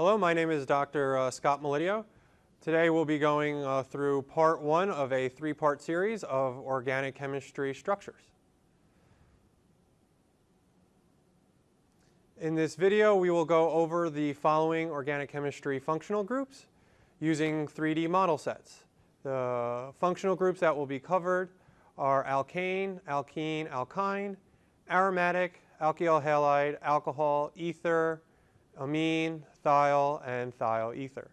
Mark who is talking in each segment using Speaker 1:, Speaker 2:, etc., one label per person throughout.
Speaker 1: my name is Dr. Uh, Scott Melidio. Today we'll be going uh, through part one of a three-part series of organic chemistry structures. In this video, we will go over the following organic chemistry functional groups using 3D model sets. The functional groups that will be covered are alkane, alkene, alkyne, aromatic, alkyl halide, alcohol, ether, amine, thiol, and thiol ether.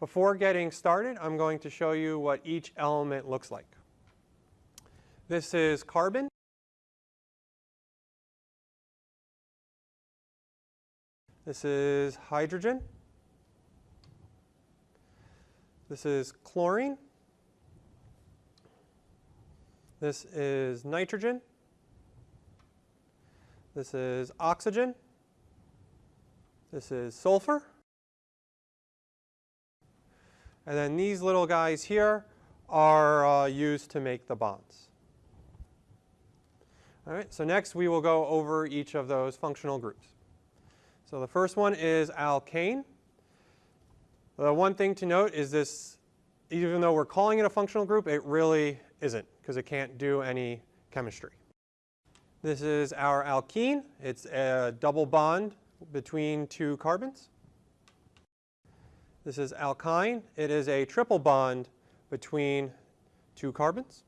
Speaker 1: Before getting started, I'm going to show you what each element looks like. This is carbon. This is hydrogen. This is chlorine. This is nitrogen. This is oxygen. This is sulfur. And then these little guys here are uh, used to make the bonds. All right, so next we will go over each of those functional groups. So the first one is alkane. The one thing to note is this, even though we're calling it a functional group, it really isn't because it can't do any chemistry. This is our alkene. It's a double bond between two carbons. This is alkyne. It is a triple bond between two carbons.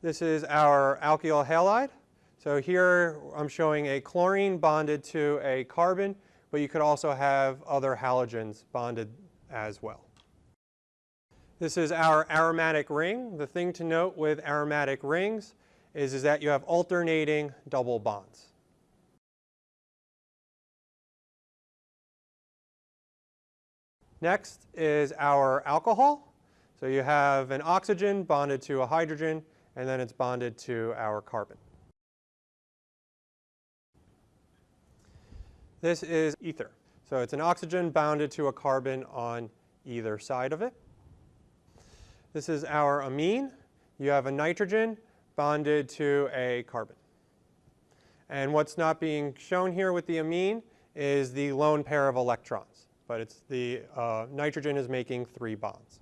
Speaker 1: This is our alkyl halide. So here I'm showing a chlorine bonded to a carbon, but you could also have other halogens bonded as well. This is our aromatic ring. The thing to note with aromatic rings is, is that you have alternating double bonds. Next is our alcohol. So you have an oxygen bonded to a hydrogen, and then it's bonded to our carbon. This is ether. So it's an oxygen bounded to a carbon on either side of it. This is our amine. You have a nitrogen bonded to a carbon. And what's not being shown here with the amine is the lone pair of electrons but it's the uh, nitrogen is making three bonds.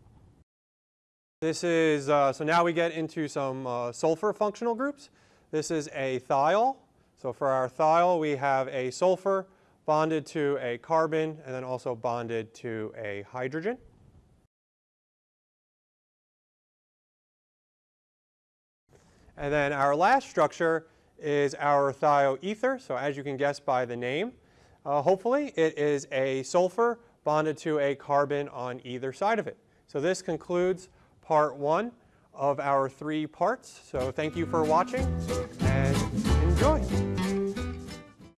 Speaker 1: This is, uh, so now we get into some uh, sulfur functional groups. This is a thiol. So for our thiol, we have a sulfur bonded to a carbon and then also bonded to a hydrogen. And then our last structure is our thioether. So as you can guess by the name, uh, hopefully, it is a sulfur bonded to a carbon on either side of it. So this concludes part one of our three parts. So thank you for watching and enjoy.